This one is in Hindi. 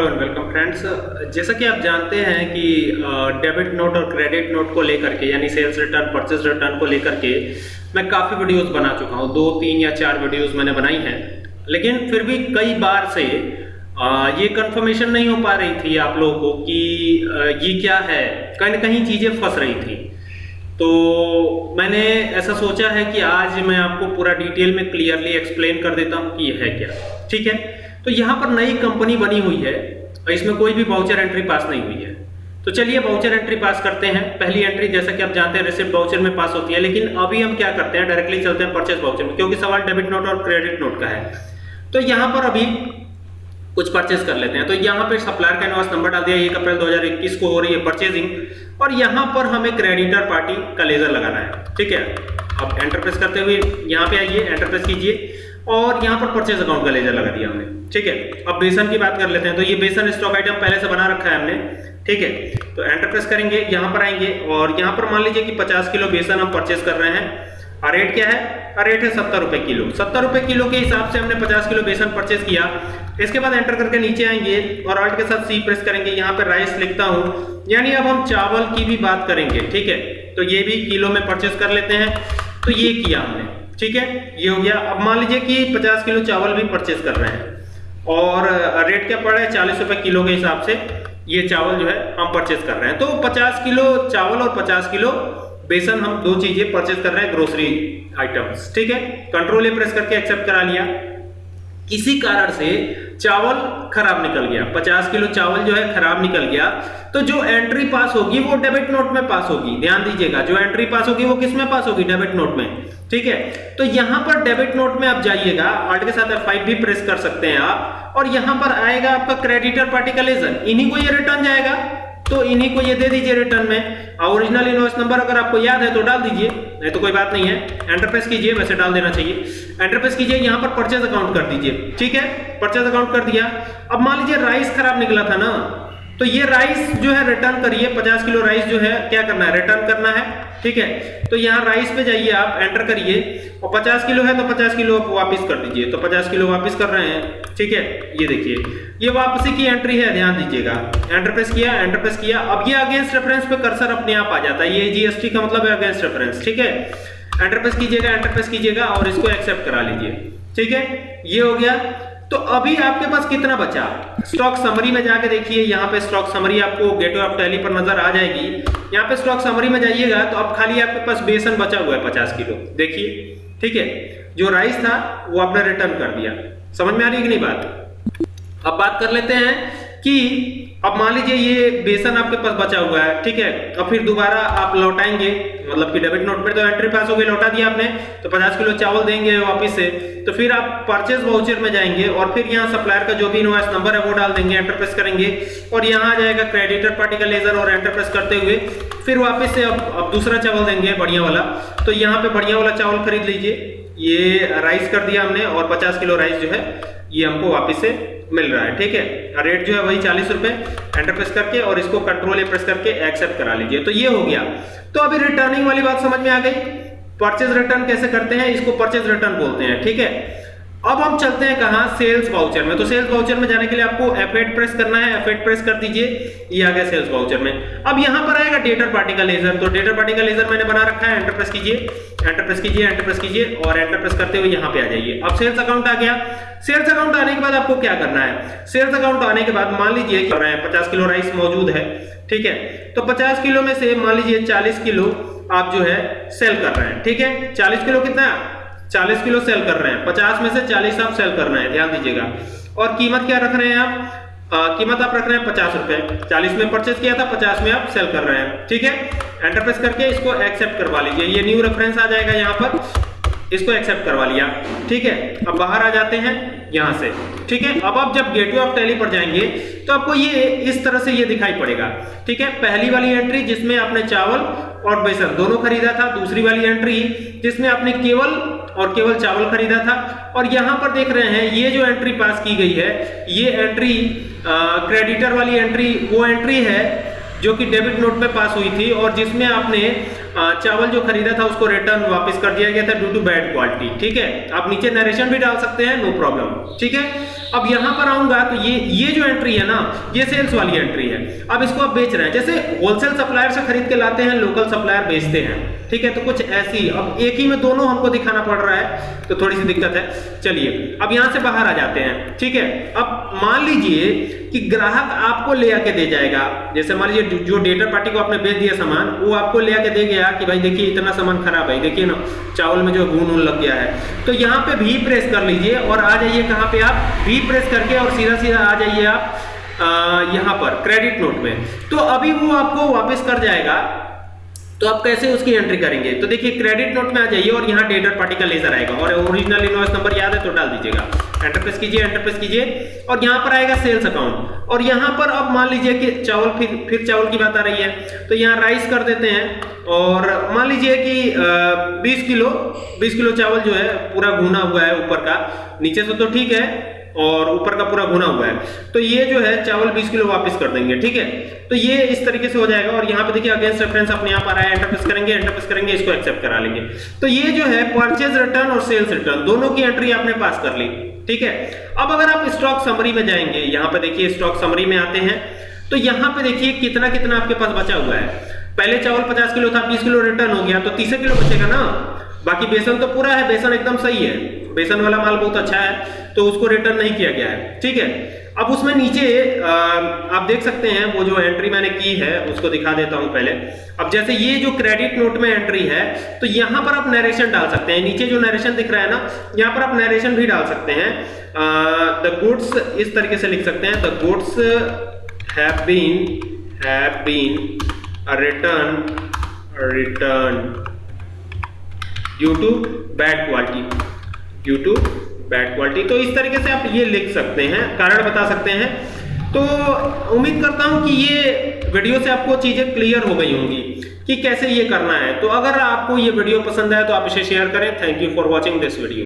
हेलो एंड वेलकम फ्रेंड्स जैसा कि आप जानते हैं कि डेबिट नोट और क्रेडिट नोट को लेकर के, यानी सेल्स रिटर्न परचेज रिटर्न को लेकर के, मैं काफ़ी वीडियोस बना चुका हूँ। दो, तीन या चार वीडियोस मैंने बनाई हैं। लेकिन फिर भी कई बार से ये कंफर्मेशन नहीं हो पा रही थी आप लोगों को कि ये क्या है? कहीं ना कहीं चीज़ें फंस रही थी। तो मैंने ऐसा सोचा है कि आज मैं आपको पूरा डिटेल में क्लियरली एक्सप्लेन कर देता हूँ कि ये है क्या। ठीक है? तो यहाँ पर नई कंपनी बनी हुई है, और इसमें कोई भी बाउचर एंट्री पास नहीं हुई है। तो चलिए बाउचर एंट्री पास करते हैं। पहली एंट्री जैसा कि आप जानते हैं रिसिप्ट बाउचर में पास होती है, लेकिन अभी हम क्या करते हैं? डायरेक्टली चलते हैं परचेस बाउचर में, क्योंकि सवाल डेबिट नोट और क्रेडिट नोट का है। तो यहाँ पर अभी कुछ परचेस कर लेते हैं। तो यहाँ पे सप्लायर का इनवॉइस नंबर डाल दिया, एक अप्रैल 2021 को हो रही है परचेजिंग और यहाँ पर हमें क्रेडिटर पार्टी का लेजर लगाना है। ठीक है? अब एंटर प्रेस करते हुए यहाँ पे आइए एंटर प्रेस कीजिए। और यहाँ पर परचेज अकाउंट का लेजर लगा दिया हमने। ठीक है? अब बेसन की बात कर लेते हैं। तो ये बेसन स्टॉक आइटम पहले से बना रखा है हमने। ठीक है? तो एंटर प्रेस करेंगे, यहाँ पर आएँगे। और यहाँ पर मान लीजिए कि 50 किलो बेसन हम परचेज कर रहे हैं। और रेट क्या है? और रेट है सत्तर रुपए किलो। सत्तर रुपए किलो के हिसाब से हमने 50 किलो बेसन परचेज किया। इसके बाद एंटर करके नीचे आएँगे और ऑल्ट के साथ सी प्रेस करेंगे। यहाँ पर राइस लिखता हूँ। यानी अब हम चावल की भी बात करेंगे, ठीक है? तो ये भी किलो में परचेज कर लेते हैं। तो ये किया हमने, ठीक है? ये हो गया। अब मान लीजिए कि 50 किलो चावल भी परचेज कर रहे हैं और रेट क्या पड़ रहा है? चालीस रुपए किलो के हिसाब से ये चावल जो है हम परचेज कर रहे हैं। तो 50 किलो चावल और 50 किलो बेसन हम दो चीज़ें परचेज कर रहे हैं ग्रोसरी आइटम्स ठीक है? कंट्रोल ए प्रेस करके एक्सेप्ट करा लिया। किसी कारण से चावल खराब निकल गया। 50 किलो चावल जो है, खराब निकल गया। तो जो एंट्री पास होगी, वो डेबिट नोट में पास होगी। ध्यान दीजिएगा, जो एंट्री पास होगी, वो किसमें पास होगी? डेबिट नोट में, ठीक है? तो यहाँ पर डेबिट नोट में आप जाइएगा आर्ट के साथ F5 भी प्रेस कर सकते हैं आप। और यहाँ पर आएगा आपका क्रेडिटर पार्टी का लेजर इन्हीं को ये रिटर्न जाएगा। तो इन्हीं को ये दे दीजिए रिटर्न में। ओरिजिनल इनवॉइस नंबर अगर आपको याद है तो डाल दीजिए, नहीं तो कोई बात नहीं है। एंटरप्रेस कीजिए, वैसे डाल देना चाहिए। एंटरप्रेस कीजिए, यहाँ पर परचेज अकाउंट कर दीजिए। ठीक है? परचेज अकाउंट कर दिया। अब मान लीजिए राइस खराब निकला था ना। तो ये राइस जो है रिटर्न करिए 50 किलो राइस जो है, क्या करना है? रिटर्न करना है, ठीक है? तो यहाँ राइस पे जाइए आप एंटर करिए, और 50 किलो है तो 50 किलो आप वापस कर दीजिए। तो 50 किलो वापस कर रहे हैं, ठीक है? ये देखिए, ये वापसी की एंट्री है, ध्यान दीजिएगा। एंटर प्रेस किया एंटर प्रेस किया। अब ये अगेंस्ट रेफरेंस पे कर्सर अपने आप आ जाता है। ये जीएसटी का मतलब है अगेंस्ट रेफरेंस ठीक है? एंटर प्रेस कीजिएगा एंटर प्रेस कीजिएगा और इसको एक्सेप्ट करा लीजिए, ठीक है? ये हो गया। तो अभी आपके पास कितना बचा? स्टॉक समरी में जाके देखिए, यहाँ पे स्टॉक समरी आपको गेटवे ऑफ़ टैली पर नज़र आ जाएगी। यहाँ पे स्टॉक समरी में जाइएगा तो अब खाली आपके पास बेसन बचा हुआ है पचास किलो। देखिए, ठीक है? जो राइस था, वो आपने रिटर्न कर दिया। समझ में आ रही है कि नहीं बात? अब बात कर लेते हैं कि अब मान लीजिए ये बेसन आपके पास बचा हुआ है, ठीक है? अब फिर दोबारा आप लौटाएँगे मतलब कि डेबिट नोट में तो एंट्री पास हो गई, लौटा दिया आपने तो 50 किलो चावल देंगे वापस से तो फिर आप परचेज वाउचर में जाएँगे और फिर यहाँ सप्लायर का जो भी इनवॉइस नंबर है वो डाल देंगे एंटर प्रेस करेंगे और यहाँ आ जाएगा क्रेडिटर पार्टी का लेजर और एंटर प्रेस करते हुए, फिर वापिस से अब अब दूसरा चावल देंगे, बढ़िया वाला तो यहाँ पे बढ़िया वाला चावल खरीद लीजिए, ये राइस कर दिया हमने और पचास किलो राइस जो है, ये हमको वापस से मिल रहा है, ठीक है? रेट जो है वही चालीस रुपए एंटर प्रेस करके और इसको कंट्रोल ए प्रेस करके एक्सेप्ट करा लीजिए। तो ये हो गया। तो अभी रिटर्निंग वाली बात समझ में आ गई। परचेज रिटर्न कैसे करते हैं? इसको परचेज रिटर्न बोलते हैं, ठीक है? अब हम चलते हैं कहा? सेल्स वाउचर में। तो सेल्स वाउचर में जाने के लिए आपको F8 प्रेस करना है। F8 प्रेस कर दीजिए। ये आ गया सेल्स वाउचर में। अब यहाँ पर आएगा डेटर पार्टी का लेजर तो डेटर पार्टी का लेजर मैंने बना रखा है। एंटर प्रेस कीजिए। एंटर प्रेस कीजिए एंटर प्रेस कीजिए और एंटर प्रेस करते हुए यहाँ पे आ जाइए। अब सेल्स अकाउंट आ गया। सेल्स अकाउंट आने के बाद आपको क्या करना है? सेल्स अकाउंट आने के बाद मान लीजिए कि पचास किलो राइस मौजूद है। ठीक है? तो पचास किलो में से मान लीजिए चालीस किलो आप जो है सेल कर रहे हैं। ठीक है? चालीस किलो कितना? 40 किलो सेल कर रहे हैं। 50 में से 40 आप सेल कर रहे हैं ध्यान दीजिएगा। और कीमत क्या रख रहे हैं आप? आ, कीमत आप रख रहे हैं पचास रुपए। चालीस में परचेज किया था पचास में आप सेल कर रहे हैं। ठीक है? एंटर प्रेस करके इसको एक्सेप्ट करवा लीजिए। ये न्यू रेफरेंस आ जाएगा यहाँ पर। इसको एक्सेप्ट करवा लिया। ठीक है? अब बाहर आ जाते हैं यहाँ से। ठीक है? अब आप जब गेटवे ऑफ़ टैली पर जाएँगे तो आपको ये इस तरह से ये दिखाई पड़ेगा। ठीक है? पहली वाली एंट्री जिसमें आपने चावल और बेसन दोनों खरीदा था दूसरी वाली एंट्री जिसमें आपने केवल और केवल चावल खरीदा था। और यहाँ पर देख रहे हैं, ये जो एंट्री पास की गई है, ये एंट्री क्रेडिटर वाली एंट्री वो एंट्री है जो कि डेबिट नोट में पास हुई थी और जिसमें आपने चावल जो खरीदा था उसको रिटर्न वापस कर दिया गया था ड्यू टू बैड क्वालिटी ठीक है? आप नीचे नरेशन भी डाल सकते हैं नो प्रॉब्लम ठीक है? अब यहाँ पर आऊँगा तो ये ये जो एंट्री है ना, ये सेल्स वाली एंट्री है। अब इसको आप बेच रहे हैं, जैसे होलसेल सप्लायर से खरीद के लाते हैं लोकल सप्लायर बेचते हैं, ठीक है? तो कुछ ऐसी, अब एक ही में दोनों हमको दिखाना पड़ रहा है तो थोड़ी सी दिक्कत है। चलिए, अब यहाँ से बाहर आ जाते हैं, ठीक है? अब मान लीजिए कि ग्राहक आपको ले आके दे जाएगा, जैसे मान लीजिए जो डेटर पार्टी को आपने बेच दिया सामान, वो आपको ले आके दे गया कि भाई देखिए इतना सामान खराब है, देखिए ना, चावल में जो घून ऊन लग गया है। तो यहाँ पे भी प्रेस कर लीजिए और आ जाइए कहाँ पे आप? भी प्रेस करके और सीधा सीधा आ जाइए आप यहाँ पर क्रेडिट नोट में तो अभी वो आपको वापस कर जाएगा। तो आप कैसे उसकी एंट्री करेंगे? तो देखिए क्रेडिट नोट में आ जाइए और यहाँ डेटर पार्टी का लेजर आएगा और ओरिजिनल इनवॉइस नंबर याद है तो डाल दीजिएगा। एंटर प्रेस कीजिए एंटर प्रेस कीजिए। और यहाँ पर आएगा सेल्स अकाउंट और यहाँ पर अब मान लीजिए कि चावल फिर फिर चावल की बात आ रही है। तो यहाँ राइस कर देते हैं। और मान लीजिए कि 20 किलो 20 किलो चावल जो है, पूरा घुना हुआ है ऊपर का। नीचे से तो ठीक है, और ऊपर का पूरा भुना हुआ है। तो ये जो है, चावल 20 किलो वापस कर देंगे, ठीक है? तो ये इस तरीके से हो जाएगा। और यहाँ पे देखिए अगेंस्ट रेफरेंस अपने आप आ रहा है। एंटर प्रेस करेंगे एंटर प्रेस करेंगे, इसको एक्सेप्ट करा लेंगे। तो ये जो है परचेज रिटर्न और सेल्स रिटर्न दोनों की एंट्री आपने पास कर ली। ठीक है? अब अगर आप स्टॉक समरी में जाएँगे, यहाँ पे देखिए स्टॉक समरी में आते हैं। तो यहाँ पे देखिए कितना कितना आपके पास बचा हुआ है। पहले चावल 50 किलो था 20 किलो रिटर्न हो गया तो 30 किलो बचेगा ना? बाकी बेसन तो पूरा है, बेसन एकदम सही है। बेसन वाला माल बहुत अच्छा है तो उसको रिटर्न नहीं किया गया है। ठीक है? अब उसमें नीचे आप देख सकते हैं, वो जो एंट्री मैंने की है, उसको दिखा देता हूँ पहले। अब जैसे ये जो क्रेडिट नोट में एंट्री है तो यहाँ पर आप नरेशन डाल सकते हैं। नीचे जो नरेशन दिख रहा है ना, यहाँ पर आप नरेशन भी डाल सकते हैं। द गुड्स इस तरीके से लिख सकते हैं। The goods have been have been return return due to bad quality due to bad quality तो इस तरीके से आप ये लिख सकते हैं, कारण बता सकते हैं। तो उम्मीद करता हूँ कि ये वीडियो से आपको चीज़ें क्लियर हो गई होंगी कि कैसे ये करना है। तो अगर आपको ये वीडियो पसंद आए तो आप इसे शेयर करें। Thank you for watching this video